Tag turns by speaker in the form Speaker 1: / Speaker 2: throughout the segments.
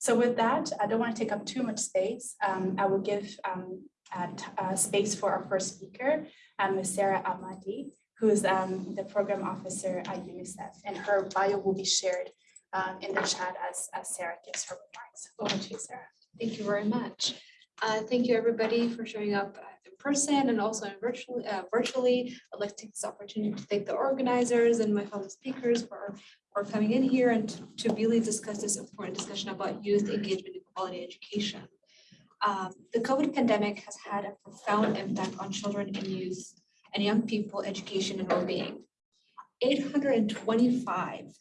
Speaker 1: So with that, I don't want to take up too much space. Um, I will give um, uh, space for our first speaker, um, Ms. Sarah Amadi, who is um, the program officer at UNICEF, and her bio will be shared um, in the chat as, as Sarah gives her remarks. Over to you, Sarah.
Speaker 2: Thank you very much. Uh, Thank you, everybody, for showing up uh, in person and also in virtually. uh, Virtually, I'd like to take this opportunity to thank the organizers and my fellow speakers for, for coming in here and to really discuss this important discussion about youth engagement in quality education. Um, The COVID pandemic has had a profound impact on children and youth and young people, education and well-being. 825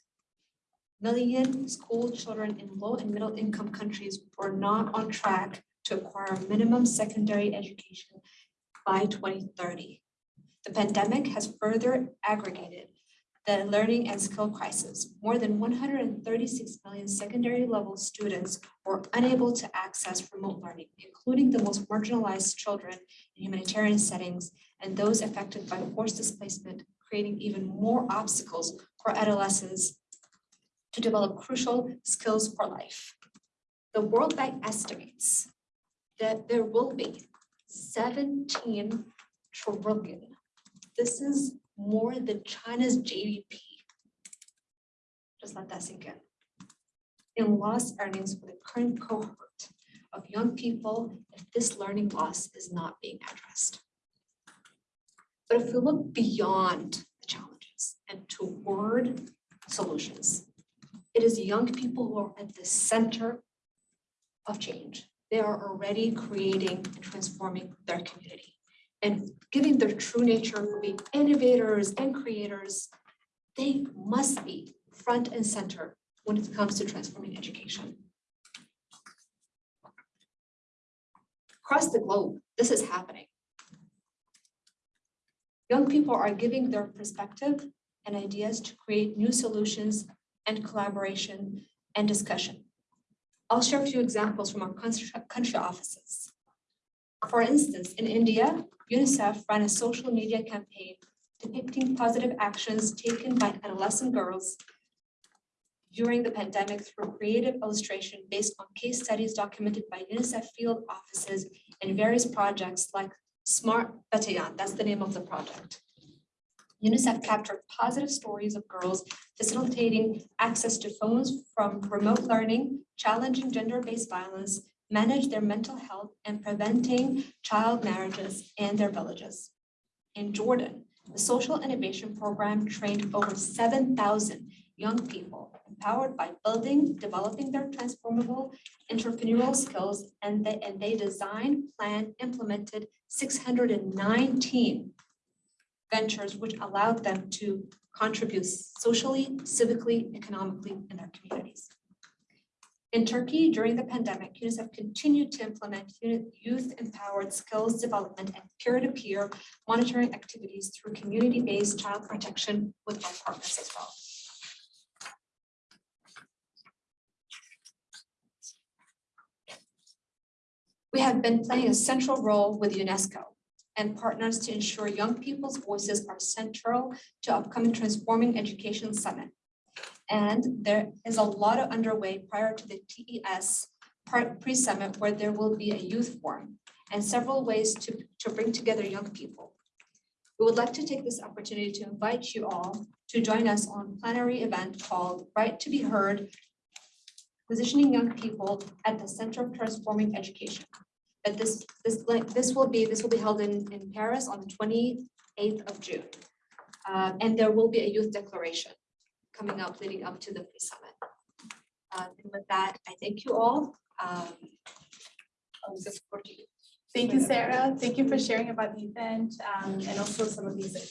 Speaker 2: million school children in low and middle income countries were not on track to acquire minimum secondary education by 2030. The pandemic has further aggregated the learning and skill crisis. More than 136 million secondary level students were unable to access remote learning, including the most marginalized children in humanitarian settings and those affected by forced displacement, creating even more obstacles for adolescents to develop crucial skills for life. The World Bank estimates that there will be seventeen trillion. This is more than China's GDP. Just let that sink in. In lost earnings for the current cohort of young people if this learning loss is not being addressed. But if we look beyond the challenges and toward solutions, it is young people who are at the center of change. They are already creating and transforming their community and giving their true nature being innovators and creators. They must be front and center when it comes to transforming education. Across the globe, this is happening. Young people are giving their perspective and ideas to create new solutions and collaboration and discussion. I'll share a few examples from our country offices. For instance, in India, UNICEF ran a social media campaign depicting positive actions taken by adolescent girls during the pandemic through creative illustration based on case studies documented by UNICEF field offices and various projects like Smart Batayan, that's the name of the project. UNICEF captured positive stories of girls facilitating access to phones from remote learning, challenging gender-based violence, manage their mental health, and preventing child marriages in their villages. In Jordan, the Social Innovation Program trained over 7,000 young people empowered by building, developing their transformable entrepreneurial skills, and they, and they designed, planned, implemented 619 ventures which allowed them to contribute socially, civically, economically in their communities. In Turkey, during the pandemic, UNICEF continued to implement youth-empowered skills development and peer-to-peer monitoring activities through community-based child protection with our partners as well. We have been playing a central role with UNESCO and partners to ensure young people's voices are central to upcoming Transforming Education Summit. And there is a lot of underway prior to the TES pre-summit where there will be a youth forum and several ways to, to bring together young people. We would like to take this opportunity to invite you all to join us on plenary event called Right to be Heard, Positioning Young People at the Center of Transforming Education this, this, like, this will be, this will be held in, in Paris on the twenty-eighth of June. Uh, and there will be a youth declaration coming up, leading up to the pre-summit. Uh, and with that, I thank you all. Um.
Speaker 1: Thank you, Sarah. Thank you for sharing about the event um, and also some of these the